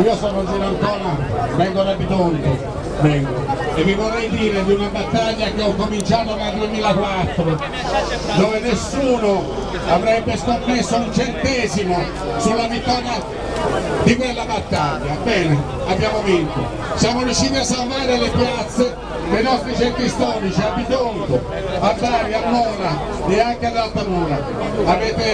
io sono Gino Ancona, vengo da Bitonto, vengo. E vi vorrei dire di una battaglia che ho cominciato nel 2004, dove nessuno avrebbe scommesso un centesimo sulla vittoria di quella battaglia. Bene, abbiamo vinto. Siamo riusciti a salvare le piazze dei nostri centri storici, a Bitonto, a Bari, a Mona e anche ad Altamura. Avete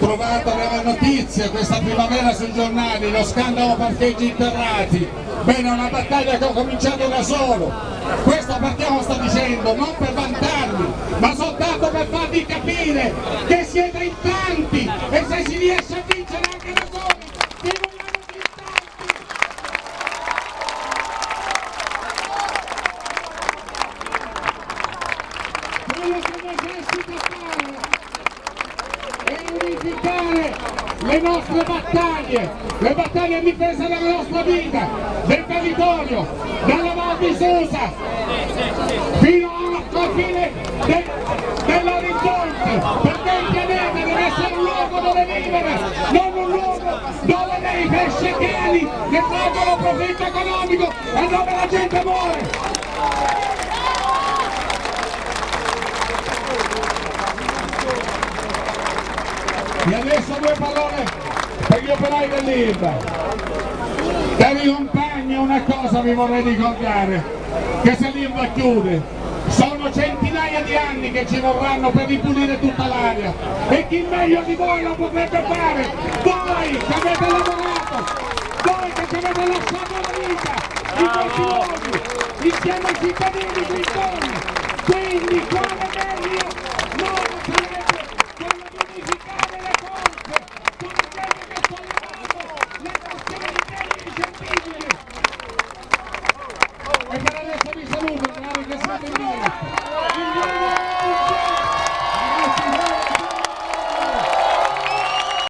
trovato nelle notizie questa primavera sui giornali lo scandalo parcheggi interrati. Bene, è una battaglia che ho cominciato da solo. Questo perché lo sto dicendo? Non per vantarmi, ma soltanto per farvi capire che siete in tanti e se si riesce a vincere anche da soli, vi vogliamo le nostre battaglie, le battaglie in difesa della nostra vita, del territorio, di Susa fino alla fine de, dell'orizzonte, perché il pianeta deve essere un luogo dove vivere, non un luogo dove dei pescecchiani che traggono profitto economico e dove la gente muore. E adesso due parole per gli operai dell'Ilva. Cari compagni, una cosa vi vorrei ricordare, che se l'Ilva chiude, sono centinaia di anni che ci vorranno per ripulire tutta l'aria e chi meglio di voi lo potrebbe fare? Voi che avete lavorato, voi che ci avete lasciato la vita in questi luoghi, insieme ai cittadini intorno. Quindi Obrigado,